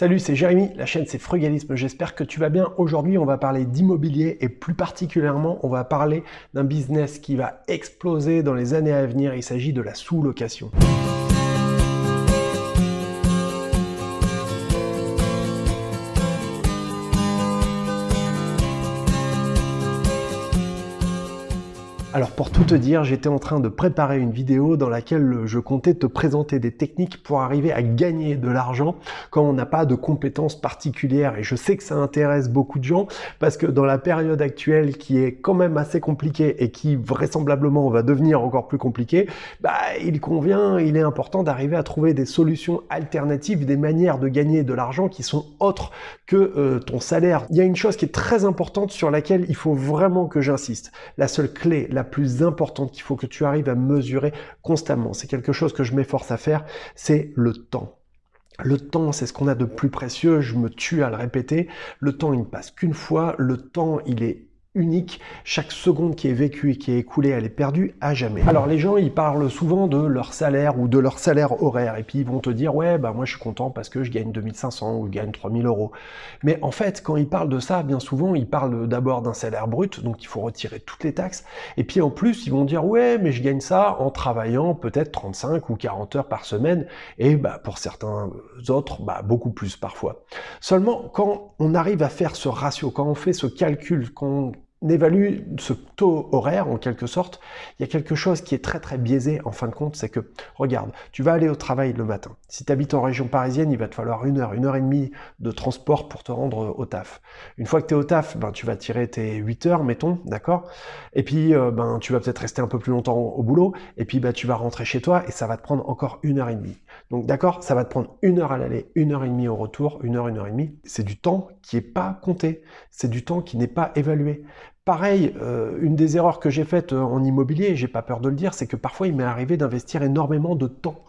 Salut, c'est Jérémy, la chaîne c'est Frugalisme, j'espère que tu vas bien. Aujourd'hui, on va parler d'immobilier et plus particulièrement, on va parler d'un business qui va exploser dans les années à venir. Il s'agit de la sous-location. Alors pour tout te dire, j'étais en train de préparer une vidéo dans laquelle je comptais te présenter des techniques pour arriver à gagner de l'argent quand on n'a pas de compétences particulières. Et je sais que ça intéresse beaucoup de gens parce que dans la période actuelle qui est quand même assez compliquée et qui vraisemblablement va devenir encore plus compliquée, bah, il convient, il est important d'arriver à trouver des solutions alternatives, des manières de gagner de l'argent qui sont autres que euh, ton salaire. Il y a une chose qui est très importante sur laquelle il faut vraiment que j'insiste. La seule clé, la plus importante qu'il faut que tu arrives à mesurer constamment. C'est quelque chose que je m'efforce à faire, c'est le temps. Le temps, c'est ce qu'on a de plus précieux, je me tue à le répéter. Le temps, il ne passe qu'une fois. Le temps, il est unique. Chaque seconde qui est vécue et qui est écoulée, elle est perdue à jamais. Alors les gens, ils parlent souvent de leur salaire ou de leur salaire horaire et puis ils vont te dire ouais bah moi je suis content parce que je gagne 2500 ou je gagne 3000 euros. Mais en fait, quand ils parlent de ça, bien souvent ils parlent d'abord d'un salaire brut, donc il faut retirer toutes les taxes. Et puis en plus, ils vont dire ouais mais je gagne ça en travaillant peut-être 35 ou 40 heures par semaine et bah pour certains autres bah beaucoup plus parfois. Seulement quand on arrive à faire ce ratio, quand on fait ce calcul, quand évalue ce taux horaire en quelque sorte, il y a quelque chose qui est très très biaisé en fin de compte, c'est que, regarde, tu vas aller au travail le matin. Si tu habites en région parisienne, il va te falloir une heure, une heure et demie de transport pour te rendre au taf. Une fois que tu es au taf, ben, tu vas tirer tes 8 heures, mettons, d'accord? Et puis, euh, ben, tu vas peut-être rester un peu plus longtemps au boulot, et puis ben, tu vas rentrer chez toi, et ça va te prendre encore une heure et demie. Donc d'accord, ça va te prendre une heure à l'aller, une heure et demie au retour, une heure, une heure et demie. C'est du temps qui n'est pas compté, c'est du temps qui n'est pas évalué. Pareil, euh, une des erreurs que j'ai faites euh, en immobilier, j'ai pas peur de le dire, c'est que parfois il m'est arrivé d'investir énormément de temps,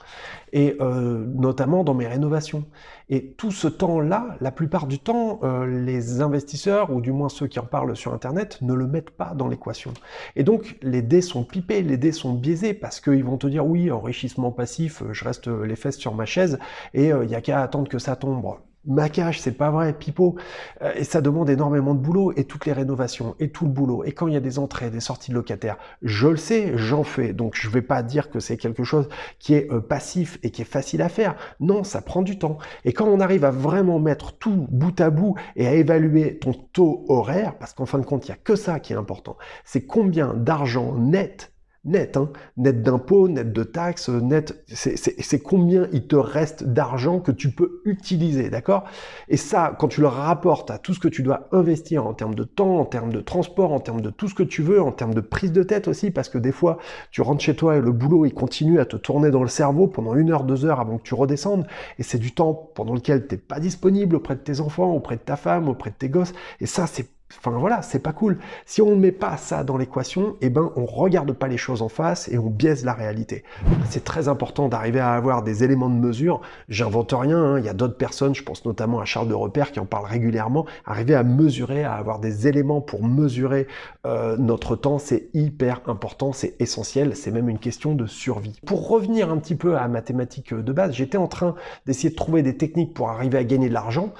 et euh, notamment dans mes rénovations. Et tout ce temps-là, la plupart du temps, les investisseurs, ou du moins ceux qui en parlent sur Internet, ne le mettent pas dans l'équation. Et donc les dés sont pipés, les dés sont biaisés, parce qu'ils vont te dire oui, enrichissement passif, je reste les fesses sur ma chaise, et il n'y a qu'à attendre que ça tombe maquage, c'est pas vrai, pipeau, euh, et ça demande énormément de boulot, et toutes les rénovations, et tout le boulot, et quand il y a des entrées, des sorties de locataires, je le sais, j'en fais, donc je vais pas dire que c'est quelque chose qui est euh, passif et qui est facile à faire, non, ça prend du temps, et quand on arrive à vraiment mettre tout bout à bout et à évaluer ton taux horaire, parce qu'en fin de compte, il y a que ça qui est important, c'est combien d'argent net net, hein, net d'impôts, net de taxes, net, c'est combien il te reste d'argent que tu peux utiliser, d'accord? Et ça, quand tu le rapportes à tout ce que tu dois investir en termes de temps, en termes de transport, en termes de tout ce que tu veux, en termes de prise de tête aussi, parce que des fois, tu rentres chez toi et le boulot, il continue à te tourner dans le cerveau pendant une heure, deux heures avant que tu redescendes, et c'est du temps pendant lequel tu n'es pas disponible auprès de tes enfants, auprès de ta femme, auprès de tes gosses, et ça, c'est Enfin voilà, c'est pas cool. Si on ne met pas ça dans l'équation, eh ben on regarde pas les choses en face et on biaise la réalité. C'est très important d'arriver à avoir des éléments de mesure. J'invente rien, hein. il y a d'autres personnes, je pense notamment à Charles de Repère qui en parle régulièrement. Arriver à mesurer, à avoir des éléments pour mesurer euh, notre temps, c'est hyper important, c'est essentiel, c'est même une question de survie. Pour revenir un petit peu à la mathématique de base, j'étais en train d'essayer de trouver des techniques pour arriver à gagner de l'argent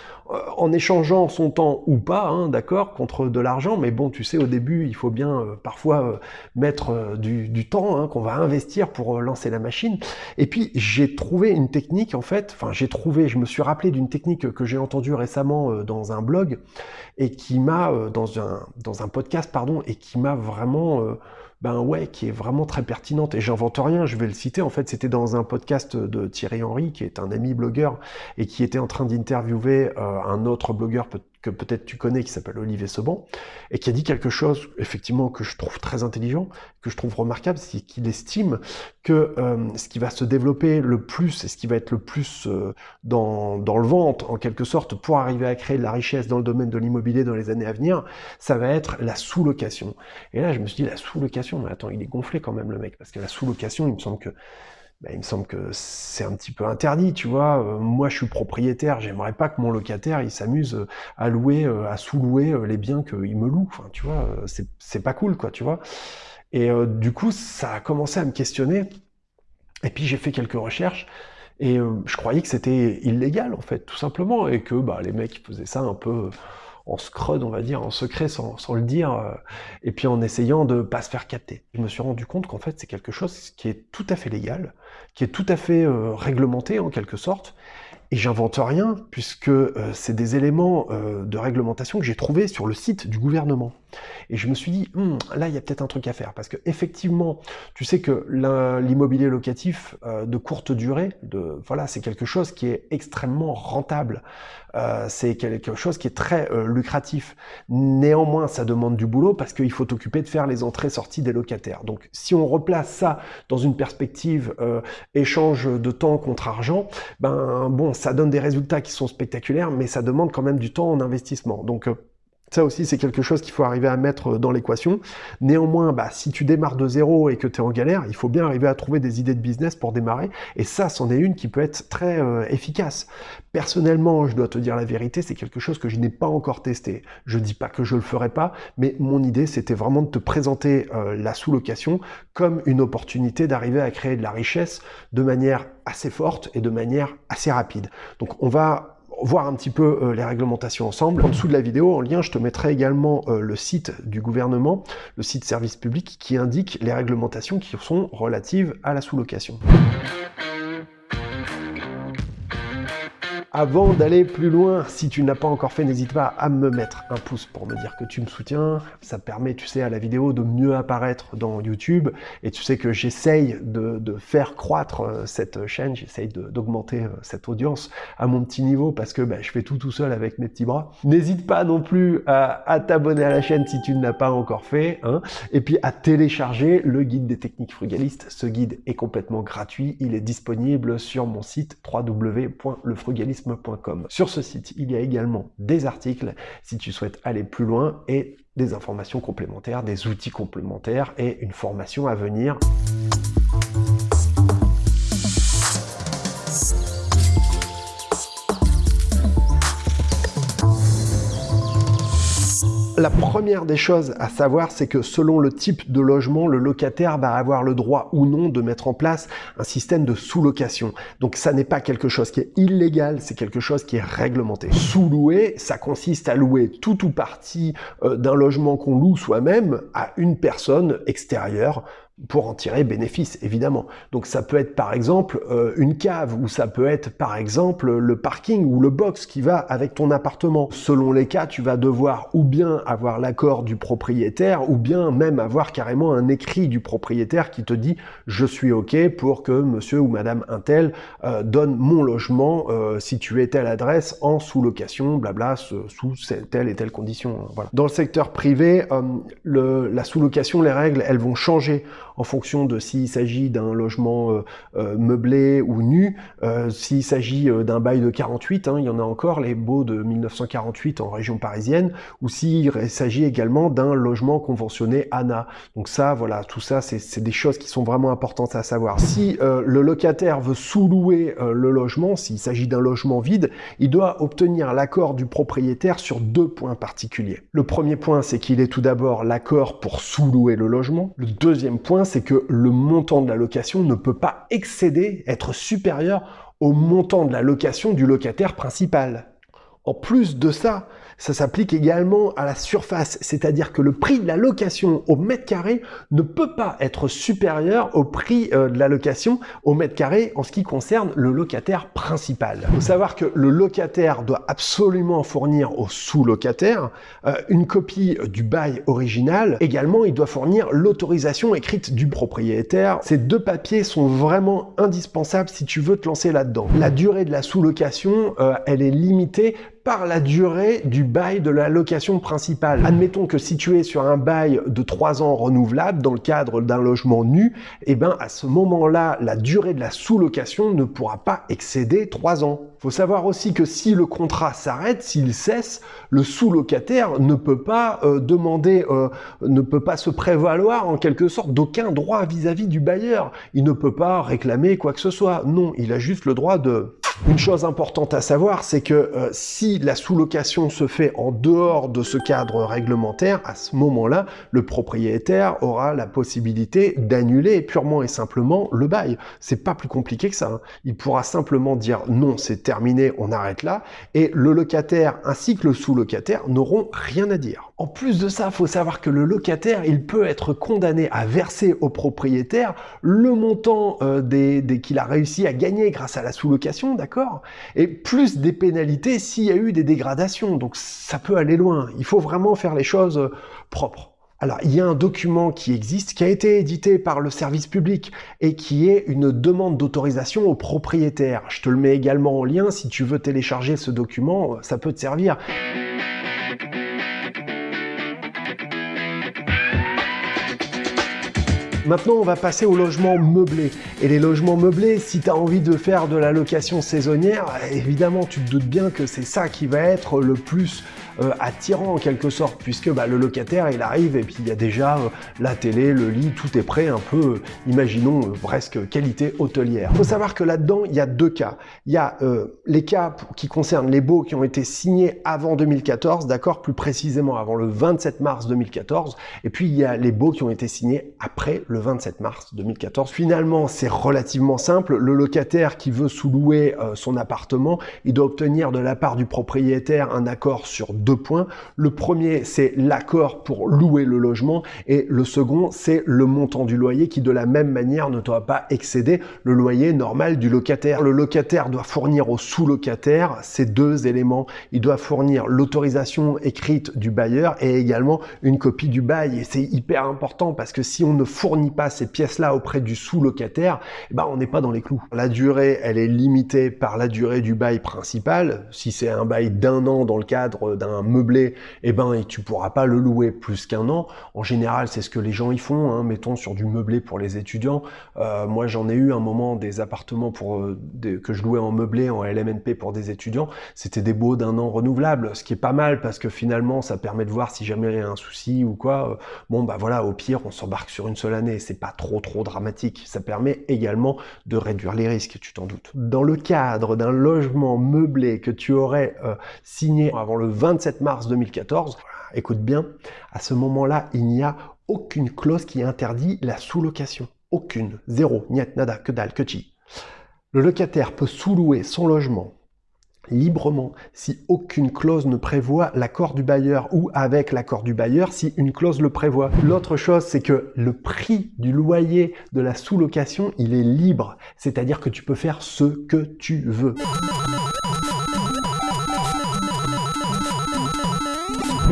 en échangeant son temps ou pas, hein, d'accord contre de l'argent, mais bon, tu sais, au début, il faut bien euh, parfois euh, mettre euh, du, temps hein, qu'on va investir pour lancer la machine. Et puis, j'ai trouvé une technique, en fait, enfin, j'ai trouvé, je me suis rappelé d'une technique que j'ai entendue récemment dans un blog, et qui m'a, dans un, dans un podcast, pardon, et qui m'a vraiment ben ouais, qui est vraiment très pertinente. Et j'invente rien, je vais le citer. En fait, c'était dans un podcast de Thierry Henry, qui est un ami blogueur, et qui était en train d'interviewer un autre blogueur que peut-être tu connais, qui s'appelle Olivier Seban, et qui a dit quelque chose, effectivement, que je trouve très intelligent, que je trouve remarquable, c'est qu'il estime que euh, ce qui va se développer le plus, et ce qui va être le plus euh, dans, dans le ventre, en quelque sorte, pour arriver à créer de la richesse dans le domaine de l'immobilier dans les années à venir, ça va être la sous-location. Et là, je me suis dit, la sous-location, mais attends, il est gonflé quand même, le mec, parce que la sous-location, il me semble que bah, il me semble que c'est un petit peu interdit, tu vois. Euh, moi, je suis propriétaire, j'aimerais pas que mon locataire, il s'amuse euh, à louer, euh, à sous-louer les biens qu'il me loue. Enfin, tu vois, c'est pas cool, quoi, tu vois. Et du coup, ça a commencé à me questionner. Et puis, j'ai fait quelques recherches. Et je croyais que c'était illégal, en fait, tout simplement, et que bah, les mecs faisaient ça un peu en scrud, on va dire, en secret, sans, le dire, euh, et puis en essayant de pas se faire capter. Je me suis rendu compte qu'en fait, c'est quelque chose qui est tout à fait légal, qui est tout à fait euh, réglementé, en quelque sorte, et j'invente rien, puisque c'est des éléments de réglementation que j'ai trouvés sur le site du gouvernement. Et je me suis dit, hmm, là, il y a peut-être un truc à faire. Parce que effectivement, tu sais que l'immobilier locatif euh, de courte durée, voilà, c'est quelque chose qui est extrêmement rentable. Euh, c'est quelque chose qui est très euh, lucratif. Néanmoins, ça demande du boulot parce qu'il faut t'occuper de faire les entrées-sorties des locataires. Donc, si on replace ça dans une perspective échange de temps contre argent, ben bon, ça donne des résultats qui sont spectaculaires, mais ça demande quand même du temps en investissement. Donc, ça aussi, c'est quelque chose qu'il faut arriver à mettre dans l'équation. Néanmoins, bah, si tu démarres de zéro et que tu es en galère, il faut bien arriver à trouver des idées de business pour démarrer. Et ça, c'en est une qui peut être très euh, efficace. Personnellement, je dois te dire la vérité, c'est quelque chose que je n'ai pas encore testé. Je dis pas que je le ferai pas, mais mon idée, c'était vraiment de te présenter euh, la sous-location comme une opportunité d'arriver à créer de la richesse de manière assez forte et de manière assez rapide. Donc, on va voir un petit peu euh, les réglementations ensemble. En dessous de la vidéo, en lien, je te mettrai également euh, le site du gouvernement, le site service public, qui indique les réglementations qui sont relatives à la sous-location. Avant d'aller plus loin, si tu n'as pas encore fait, n'hésite pas à me mettre un pouce pour me dire que tu me soutiens. Ça permet, tu sais, à la vidéo de mieux apparaître dans YouTube. Et tu sais que j'essaye de, faire croître euh, cette chaîne, j'essaye d'augmenter euh, cette audience à mon petit niveau parce que bah, je fais tout tout seul avec mes petits bras. N'hésite pas non plus à, t'abonner à la chaîne si tu ne l'as pas encore fait. Hein. et puis à télécharger le guide des techniques frugalistes. Ce guide est complètement gratuit. Il est disponible sur mon site sur ce site, il y a également des articles si tu souhaites aller plus loin et des informations complémentaires, des outils complémentaires et une formation à venir. La première des choses à savoir, c'est que selon le type de logement, le locataire va avoir le droit ou non de mettre en place un système de sous-location. Donc ça n'est pas quelque chose qui est illégal, c'est quelque chose qui est réglementé. Sous-louer, ça consiste à louer tout ou partie euh, d'un logement qu'on loue soi-même à une personne extérieure pour en tirer bénéfice, évidemment. Donc ça peut être par exemple euh, une cave, ou ça peut être par exemple le parking ou le box qui va avec ton appartement. Selon les cas, tu vas devoir ou bien avoir l'accord du propriétaire, ou bien même avoir carrément un écrit du propriétaire qui te dit « je suis OK pour que monsieur ou madame Intel euh, donne mon logement euh, situé telle adresse en sous-location, blabla, sous telle et telle condition. Voilà. Dans le secteur privé, le, la sous-location, les règles, elles vont changer en fonction de s'il s'agit d'un logement euh, euh, meublé ou nu, euh, s'il s'agit d'un bail de 48, hein, il y en a encore, les baux de 1948 en région parisienne, ou s'il s'agit également d'un logement conventionné ANA. Donc ça, voilà, tout ça, c'est des choses qui sont vraiment importantes à savoir. Si le locataire veut sous-louer le logement, s'il s'agit d'un logement vide, il doit obtenir l'accord du propriétaire sur deux points particuliers. Le premier point, c'est qu'il ait tout d'abord l'accord pour sous-louer le logement. Le deuxième point, c'est que le montant de la location ne peut pas excéder, être supérieur au montant de la location du locataire principal. En plus de ça, ça s'applique également à la surface, c'est-à-dire que le prix de la location au mètre carré ne peut pas être supérieur au prix euh, de la location au mètre carré en ce qui concerne le locataire principal. Il faut savoir que le locataire doit absolument fournir au sous-locataire euh, une copie du bail original. Également, il doit fournir l'autorisation écrite du propriétaire. Ces deux papiers sont vraiment indispensables si tu veux te lancer là-dedans. La durée de la sous-location, euh, elle est limitée par la durée du bail de la location principale. Admettons que si tu es sur un bail de 3 ans renouvelable dans le cadre d'un logement nu, eh ben à ce moment-là, la durée de la sous-location ne pourra pas excéder 3 ans. Faut savoir aussi que si le contrat s'arrête, s'il cesse, le sous-locataire ne peut pas euh, demander, euh, ne peut pas se prévaloir en quelque sorte d'aucun droit vis-à-vis -vis du bailleur. Il ne peut pas réclamer quoi que ce soit. Non, il a juste le droit de une chose importante à savoir, c'est que euh, si la sous-location se fait en dehors de ce cadre réglementaire, à ce moment-là, le propriétaire aura la possibilité d'annuler purement et simplement le bail. C'est pas plus compliqué que ça. Hein. Il pourra simplement dire non, c'est on arrête là, et le locataire ainsi que le sous-locataire n'auront rien à dire. En plus de ça, il faut savoir que le locataire, il peut être condamné à verser au propriétaire le montant euh, des, qu'il a réussi à gagner grâce à la sous-location, d'accord? Et plus des pénalités s'il y a eu des dégradations. Donc ça peut aller loin. Il faut vraiment faire les choses euh, propres. Alors, il y a un document qui existe, qui a été édité par le service public et qui est une demande d'autorisation au propriétaire. Je te le mets également en lien, si tu veux télécharger ce document, ça peut te servir. Maintenant, on va passer aux logements meublés. Et les logements meublés, si tu as envie de faire de la location saisonnière, évidemment, tu te doutes bien que c'est ça qui va être le plus euh, attirant en quelque sorte, puisque bah, le locataire, il arrive et puis il y a déjà euh, la télé, le lit, tout est prêt, un peu, euh, imaginons, presque qualité hôtelière. Il faut savoir que là-dedans, il y a deux cas. Il y a les cas qui concernent les baux qui ont été signés avant 2014, d'accord, plus précisément avant le 27 mars 2014, et puis il y a les baux qui ont été signés après le 27 mars 2014. Finalement, c'est relativement simple. Le locataire qui veut sous-louer son appartement, il doit obtenir de la part du propriétaire un accord sur deux points. Le premier, c'est l'accord pour louer le logement et le second, c'est le montant du loyer qui de la même manière ne doit pas excéder le loyer normal du locataire. Le locataire doit fournir au sous-locataire ces deux éléments. Il doit fournir l'autorisation écrite du bailleur et également une copie du bail. Et c'est hyper important parce que si on ne fournit pas ces pièces-là auprès du sous-locataire, eh ben on n'est pas dans les clous. La durée, elle est limitée par la durée du bail principal. Si c'est un bail d'un an dans le cadre d'un meublé, eh ben, tu pourras pas le louer plus qu'un an. En général, c'est ce que les gens y font, hein, mettons sur du meublé pour les étudiants. Euh, moi, j'en ai eu un moment des appartements pour euh, que je louais en meublé, en LMNP pour des étudiants. C'était des baux d'un an renouvelables, ce qui est pas mal parce que finalement, ça permet de voir si jamais il y a un souci ou quoi. Euh, bon, bah voilà, au pire, on s'embarque sur une seule année. C'est pas trop trop dramatique. Ça permet également de réduire les risques, tu t'en doutes. Dans le cadre d'un logement meublé que tu aurais signé avant le 27 mars 2014, écoute bien, à ce moment-là, il n'y a aucune clause qui interdit la sous-location. Aucune. Zéro. Niet, nada, que dalle, que chi. Le locataire peut sous-louer son logement librement si aucune clause ne prévoit l'accord du bailleur ou avec l'accord du bailleur si une clause le prévoit. L'autre chose, c'est que le prix du loyer de la sous-location, il est libre. C'est-à-dire que tu peux faire ce que tu veux.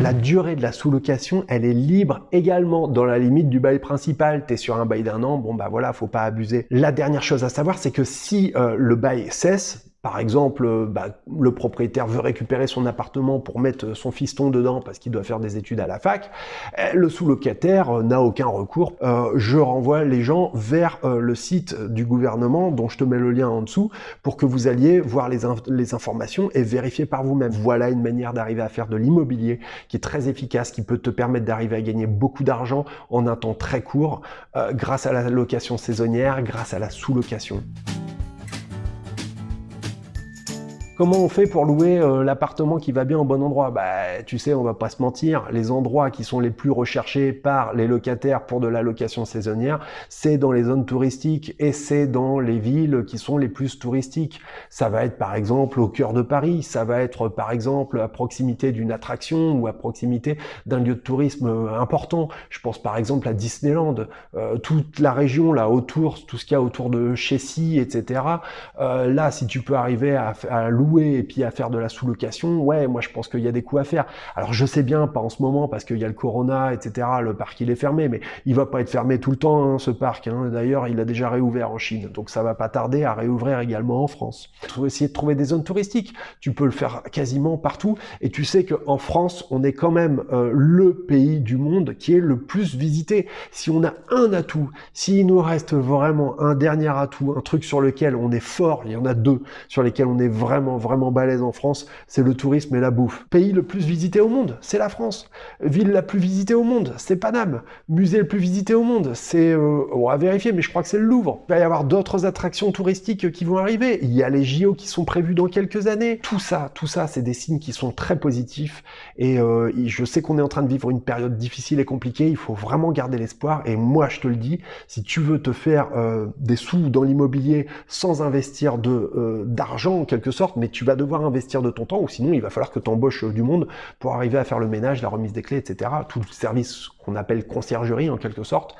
La durée de la sous-location, elle est libre également dans la limite du bail principal. Tu es sur un bail d'un an, bon bah voilà, faut pas abuser. La dernière chose à savoir, c'est que si euh, le bail cesse, par exemple, euh, bah, le propriétaire veut récupérer son appartement pour mettre son fiston dedans parce qu'il doit faire des études à la fac, eh, le sous-locataire euh, n'a aucun recours. Euh, je renvoie les gens vers le site du gouvernement, dont je te mets le lien en dessous, pour que vous alliez voir les, les informations et vérifier par vous-même. Voilà une manière d'arriver à faire de l'immobilier qui est très efficace, qui peut te permettre d'arriver à gagner beaucoup d'argent en un temps très court, grâce à la location saisonnière, grâce à la sous-location. Comment on fait pour louer euh, l'appartement qui va bien au bon endroit? Bah, tu sais, on va pas se mentir, les endroits qui sont les plus recherchés par les locataires pour de la location saisonnière, c'est dans les zones touristiques et c'est dans les villes qui sont les plus touristiques. Ça va être par exemple au cœur de Paris, ça va être par exemple à proximité d'une attraction ou à proximité d'un lieu de tourisme euh, important. Je pense par exemple à Disneyland, euh, toute la région là autour, tout ce qu'il y a autour de Chessy, etc. là, si tu peux arriver à, à louer et puis à faire de la sous-location, ouais, moi je pense qu'il y a des coups à faire. Alors je sais bien, pas en ce moment parce qu'il y a le corona, etc. Le parc il est fermé, mais il va pas être fermé tout le temps hein, ce parc. Hein. D'ailleurs, il a déjà réouvert en Chine, donc ça va pas tarder à réouvrir également en France. Faut essayer de trouver des zones touristiques. Tu peux le faire quasiment partout, et tu sais qu'en France, on est quand même euh, le pays du monde qui est le plus visité. Si on a un atout, s'il nous reste vraiment un dernier atout, un truc sur lequel on est fort, il y en a deux sur lesquels on est vraiment vraiment balèze en France, c'est le tourisme et la bouffe. Pays le plus visité au monde, c'est la France. Ville la plus visitée au monde, c'est Paname. Musée le plus visité au monde, c'est... Euh, on va vérifier, mais je crois que c'est le Louvre. Il va y avoir d'autres attractions touristiques qui vont arriver. Il y a les JO qui sont prévus dans quelques années. Tout ça, tout ça, c'est des signes qui sont très positifs. Et euh, je sais qu'on est en train de vivre une période difficile et compliquée. Il faut vraiment garder l'espoir. Et moi, je te le dis, si tu veux te faire euh, des sous dans l'immobilier sans investir de d'argent en quelque sorte, mais tu vas devoir investir de ton temps, ou sinon il va falloir que tu embauches du monde pour arriver à faire le ménage, la remise des clés, etc. Tout le service qu'on appelle conciergerie en quelque sorte,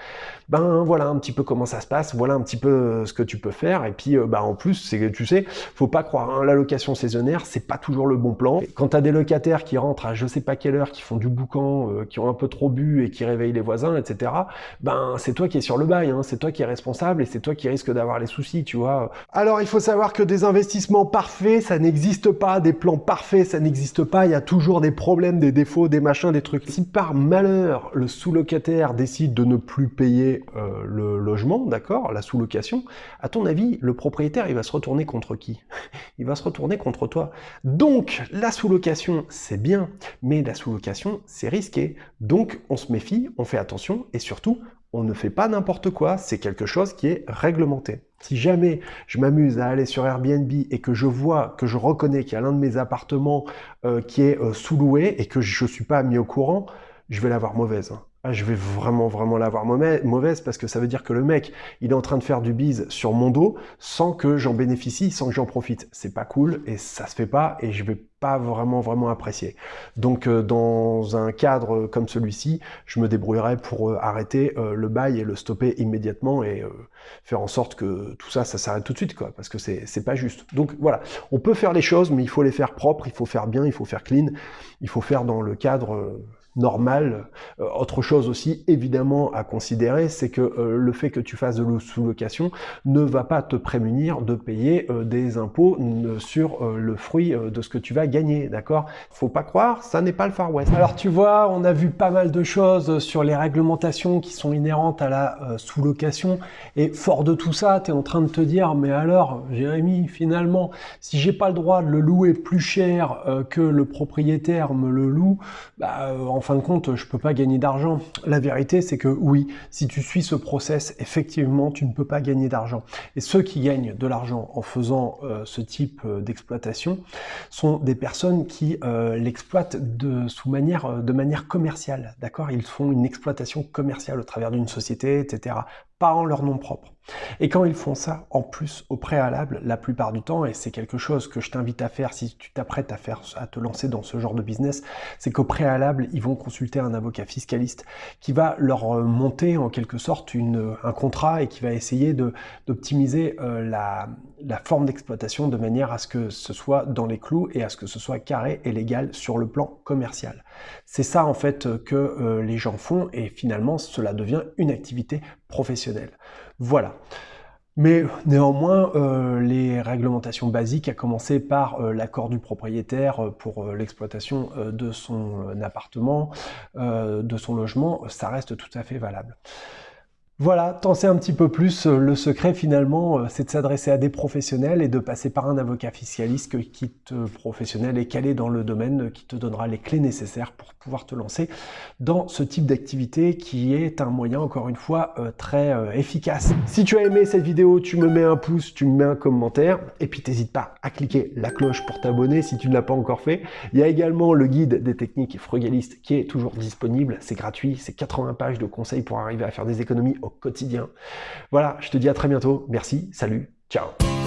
ben voilà un petit peu comment ça se passe, voilà un petit peu euh, ce que tu peux faire, et puis euh, bah, en plus, c'est tu sais, faut pas croire, hein, la location saisonnière, c'est pas toujours le bon plan. Quand tu as des locataires qui rentrent à je sais pas quelle heure, qui font du boucan, euh, qui ont un peu trop bu et qui réveillent les voisins, etc., ben c'est toi qui es sur le bail, hein, c'est toi qui es responsable et c'est toi qui risque d'avoir les soucis, tu vois. Alors il faut savoir que des investissements parfaits, ça n'existe pas, des plans parfaits, ça n'existe pas, il y a toujours des problèmes, des défauts, des machins, des trucs. Si par malheur, le sous-locataire décide de ne plus payer euh, le logement, d'accord, la sous-location, à ton avis, le propriétaire, il va se retourner contre qui? Il va se retourner contre toi. Donc, la sous-location, c'est bien, mais la sous-location, c'est risqué. Donc, on se méfie, on fait attention, et surtout, on ne fait pas n'importe quoi, c'est quelque chose qui est réglementé. Si jamais je m'amuse à aller sur Airbnb et que je vois, que je reconnais qu'il y a l'un de mes appartements euh, qui est euh, sous-loué et que je ne suis pas mis au courant, je vais l'avoir mauvaise. Hein. Ah, je vais vraiment, vraiment l'avoir mauvaise parce que ça veut dire que le mec, il est en train de faire du bise sur mon dos sans que j'en bénéficie, sans que j'en profite. C'est pas cool et ça se fait pas et je vais pas vraiment, vraiment apprécier. Donc, euh, dans un cadre comme celui-ci, je me débrouillerai pour euh, arrêter euh, le bail et le stopper immédiatement et faire en sorte que tout ça, ça s'arrête tout de suite, quoi, parce que c'est pas juste. Donc, voilà. On peut faire les choses, mais il faut les faire propres, il faut faire bien, il faut faire clean, il faut faire dans le cadre normal. Euh, autre chose aussi, évidemment, à considérer, c'est que euh, le fait que tu fasses de la sous-location ne va pas te prémunir de payer euh, des impôts sur le fruit de ce que tu vas gagner, d'accord? Faut pas croire, ça n'est pas le Far West. Alors tu vois, on a vu pas mal de choses sur les réglementations qui sont inhérentes à la sous-location, et fort de tout ça, tu es en train de te dire, mais alors, Jérémy, finalement, si j'ai pas le droit de le louer plus cher que le propriétaire me le loue, bah, en fin de compte, je peux pas gagner d'argent. La vérité, c'est que oui, si tu suis ce process, effectivement, tu ne peux pas gagner d'argent. Et ceux qui gagnent de l'argent en faisant euh, ce type euh, d'exploitation sont des personnes qui euh, l'exploitent de, sous manière, de manière commerciale. D'accord? Ils font une exploitation commerciale au travers d'une société, etc pas en leur nom propre. Et quand ils font ça, en plus, au préalable, la plupart du temps, et c'est quelque chose que je t'invite à faire si tu t'apprêtes à à te lancer dans ce genre de business, c'est qu'au préalable, ils vont consulter un avocat fiscaliste qui va leur euh, monter en quelque sorte un contrat et qui va essayer d'optimiser euh, la, la forme d'exploitation de manière à ce que ce soit dans les clous et à ce que ce soit carré et légal sur le plan commercial. C'est ça en fait que euh, les gens font et finalement cela devient une activité professionnelle. Voilà. Mais néanmoins, euh, les réglementations basiques, à commencer par euh, l'accord du propriétaire pour l'exploitation de son appartement, de son logement, ça reste tout à fait valable. Voilà, t'en sais un petit peu plus. Euh, le secret finalement, euh, c'est de s'adresser à des professionnels et de passer par un avocat fiscaliste qui te professionnel et calé dans le domaine, euh, qui te donnera les clés nécessaires pour pouvoir te lancer dans ce type d'activité qui est un moyen, encore une fois, très efficace. Si tu as aimé cette vidéo, tu me mets un pouce, tu me mets un commentaire et puis t'hésites pas à cliquer la cloche pour t'abonner si tu ne l'as pas encore fait. Il y a également le guide des techniques frugalistes qui est toujours disponible. C'est gratuit, c'est 80 pages de conseils pour arriver à faire des économies quotidien. Voilà, je te dis à très bientôt. Merci, salut, ciao